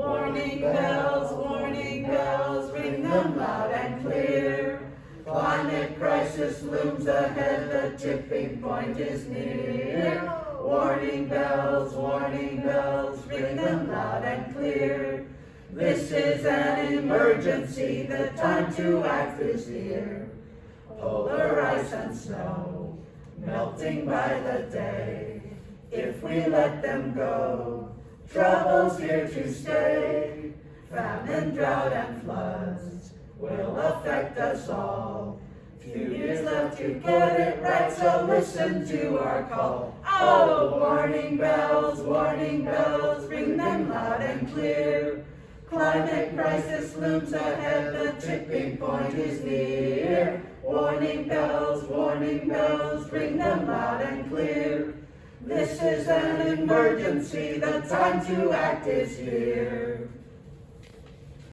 Warning bells, warning bells, ring them loud and clear. Climate crisis looms ahead, the tipping point is near. Warning bells, warning bells, ring them loud and clear. This is an emergency, the time to act is here. Polar ice and snow, melting by the day. If we let them go, trouble's here to stay. Famine, drought, and floods will affect us all. Few years left to get it right, so listen to our call. Oh, warning bells, warning bells, ring them loud and clear. Climate crisis looms ahead, the tipping point is near. Warning bells, warning bells, ring them loud and. This is an emergency, the time to act is here.